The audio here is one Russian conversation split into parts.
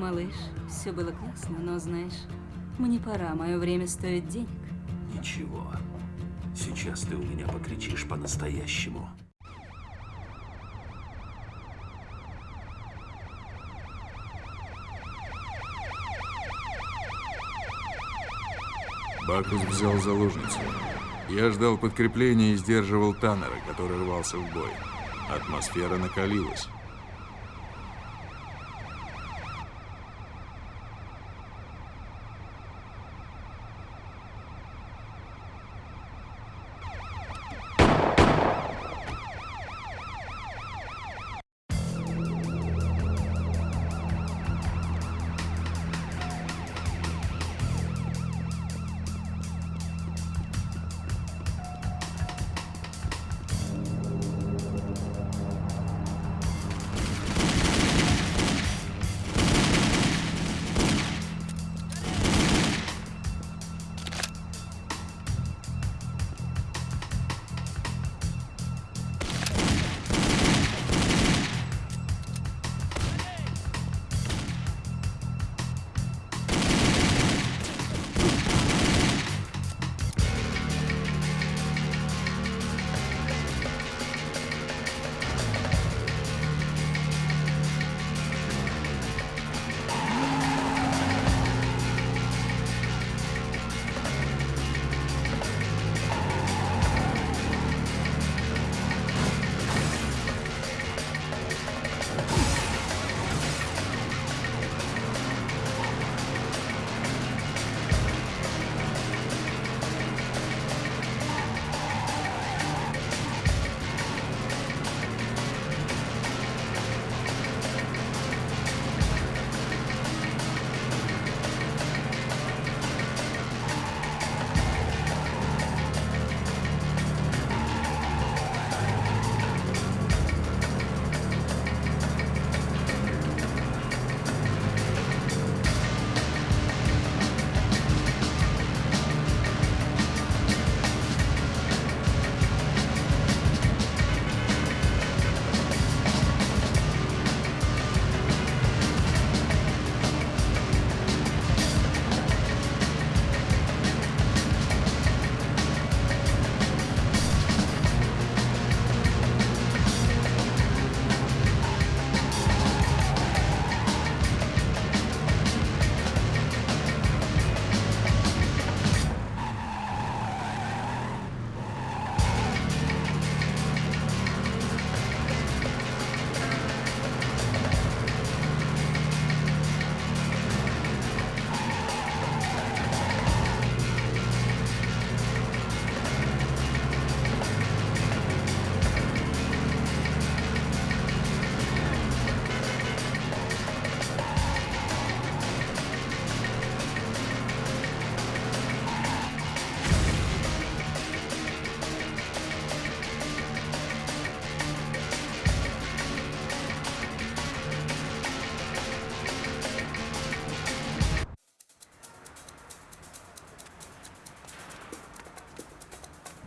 Малыш, все было классно, но знаешь, мне пора, мое время стоит денег. Ничего. Сейчас ты у меня покричишь по-настоящему. Бакус взял заложницу. Я ждал подкрепления и сдерживал Таннера, который рвался в бой. Атмосфера накалилась.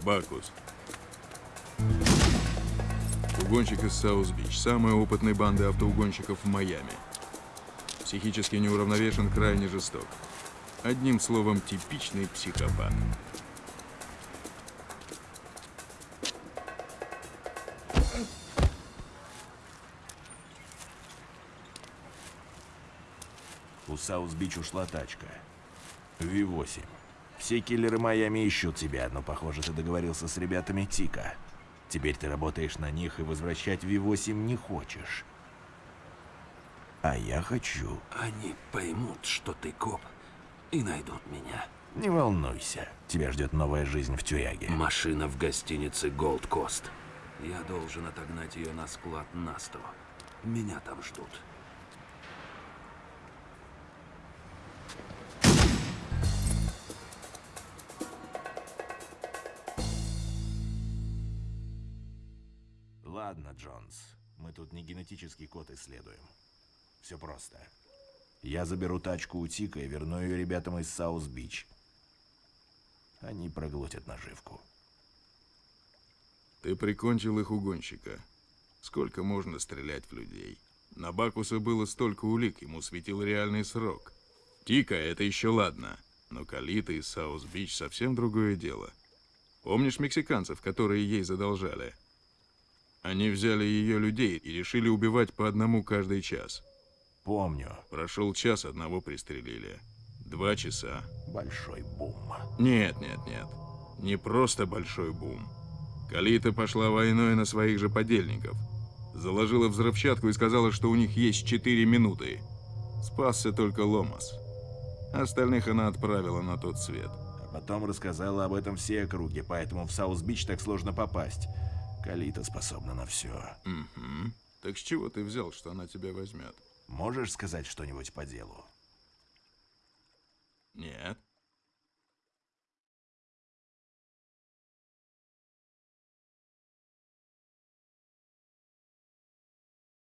Бакус. Угонщик из Саус-Бич. Самая опытная банда автоугонщиков в Майами. Психически неуравновешен, крайне жесток. Одним словом, типичный психопат. У Саус-Бич ушла тачка. Ви-8. Все киллеры Майами ищут тебя, но, похоже, ты договорился с ребятами Тика. Теперь ты работаешь на них и возвращать Ви-8 не хочешь. А я хочу. Они поймут, что ты коп, и найдут меня. Не волнуйся, тебя ждет новая жизнь в тюряге. Машина в гостинице Gold Coast. Я должен отогнать ее на склад Насто. Меня там ждут. Ладно, Джонс, мы тут не генетический код исследуем. Все просто. Я заберу тачку у Тика и верну ее ребятам из Саус-Бич. Они проглотят наживку. Ты прикончил их угонщика. Сколько можно стрелять в людей? На Бакуса было столько улик, ему светил реальный срок. Тика — это еще ладно, но Калита и Саус-Бич — совсем другое дело. Помнишь мексиканцев, которые ей задолжали? Они взяли ее людей и решили убивать по одному каждый час. Помню. Прошел час, одного пристрелили. Два часа. Большой бум. Нет, нет, нет. Не просто большой бум. Калита пошла войной на своих же подельников. Заложила взрывчатку и сказала, что у них есть четыре минуты. Спасся только Ломас. Остальных она отправила на тот свет. А потом рассказала об этом всей округе, поэтому в Саус-Бич так сложно попасть. Калита способна на все. Угу. Так с чего ты взял, что она тебя возьмет? Можешь сказать что-нибудь по делу? Нет.